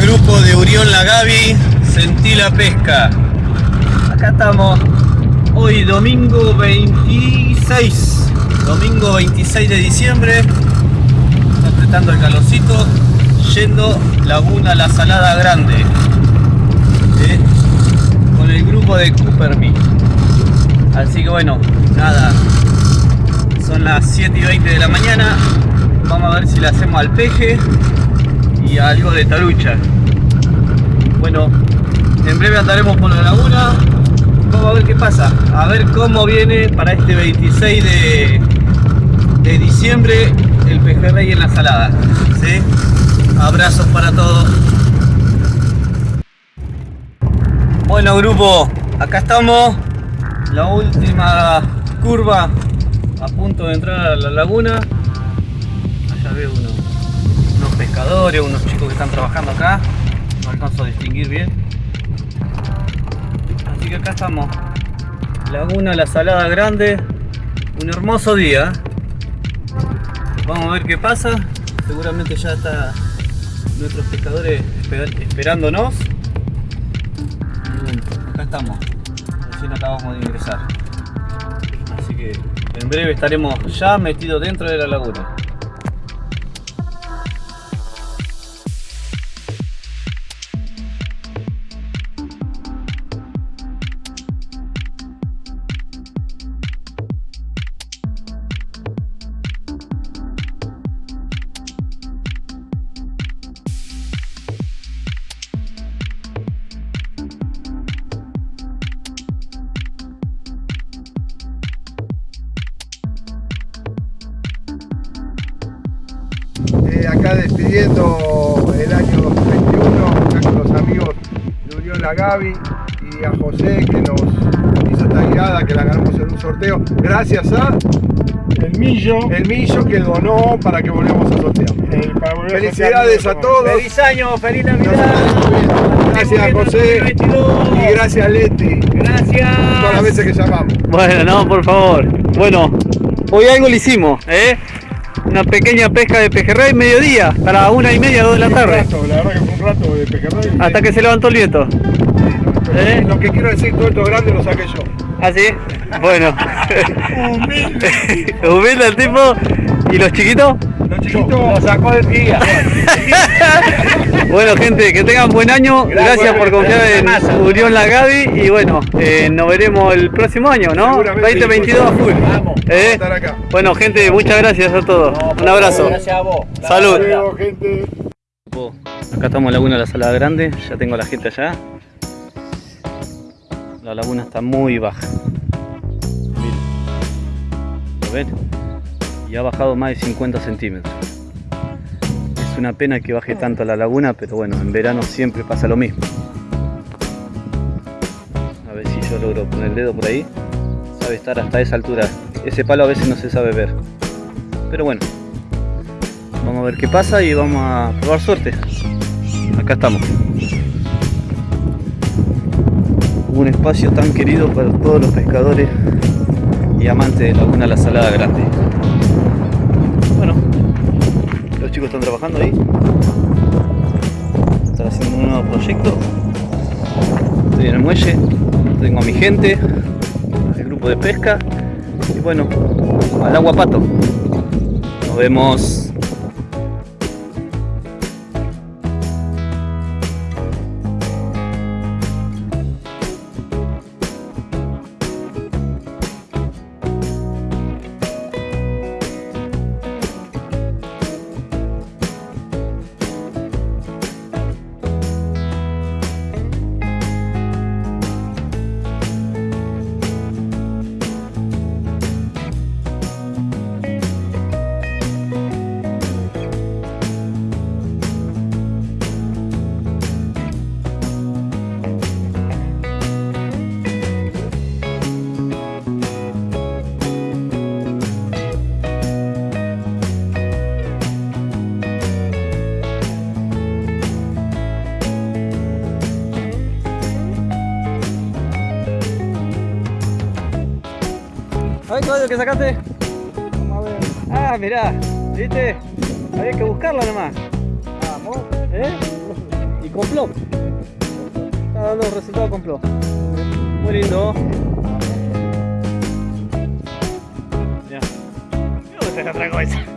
grupo de Urión La Gaby, sentí la pesca. Acá estamos, hoy domingo 26, domingo 26 de diciembre, está apretando el calorcito, yendo Laguna La Salada Grande, ¿eh? con el grupo de Coopermy. Así que bueno, nada, son las 7 y 20 de la mañana, vamos a ver si le hacemos al peje y algo de tarucha. Bueno, en breve andaremos por la laguna. Vamos a ver qué pasa. A ver cómo viene para este 26 de, de diciembre el pejerrey en la salada. ¿sí? Abrazos para todos. Bueno grupo, acá estamos. La última curva a punto de entrar a la laguna. Allá veo uno unos pescadores, unos chicos que están trabajando acá. No alcanzo a distinguir bien. Así que acá estamos. Laguna La Salada Grande. Un hermoso día. Vamos a ver qué pasa. Seguramente ya está nuestros pescadores esper- esperándonos. Acá estamos. Recién acabamos de ingresar. Así que en breve estaremos ya metidos dentro de la laguna. Eh, acá despidiendo el año 2021, acá con los amigos de Unión La Gaby y a José que nos hizo esta guiada, que la ganamos en un sorteo, gracias a El millo. el Millo que donó para que volvamos a sortear. a Felicidades sortear, a todos. ¡Feliz año! ¡Feliz Navidad! Gracias José 2022. y gracias Leti, Gracias. todas las veces que llamamos. Bueno, no, por favor. Bueno, hoy algo le hicimos, ¿eh? Una pequeña pesca de pejerrey mediodía, a las una y media, dos de la Un tarde. rato, la verdad que fue un rato de pejerrey. Hasta que se levantó el viento. ¿Eh? Lo que quiero decir, todo esto grande lo saqué yo. ¿Ah, sí? Bueno. Humilde. Humilde el tipo. ¿Y los chiquitos? Los chiquitos, Lo sacó del día. Bueno, gente, que tengan buen año. Gracias, Gracias, por confiar en. Unión La Gaby. Y bueno, eh, nos veremos el próximo año, ¿no? Seguramente, 2022 a full. Vamos. ¿Eh? estar acá. Bueno, gente, muchas gracias a todos. Un abrazo. Gracias a vos. Salud. Hasta luego, gente. Acá estamos en Laguna La Salada Grande, ya tengo a la gente allá. La laguna está muy baja. ¿Lo ven? Y ha bajado más de 50 centímetros. Es una pena que baje tanto la laguna, pero bueno, en verano siempre pasa lo mismo. A ver si yo logro poner el dedo por ahí. Sabe estar hasta esa altura. Ese palo a veces no se sabe ver. Pero bueno, Vamos a ver qué pasa y vamos a probar suerte. Acá estamos. Un espacio tan querido para todos los pescadores y amantes de Laguna La Salada Grande. Chicos están trabajando ahí. Están haciendo un nuevo proyecto. Estoy en el muelle, tengo a mi gente, el grupo de pesca y bueno, al agua pato. Nos vemos. A ver, caballo, ¿qué sacaste? Vamos a ver. Ah, mirá, ¿viste? Había que buscarla nomás. Vamos. ¿Eh? Y con plow. Está dando resultado con plow. Muy lindo. Mira. Mira dónde está cabeza.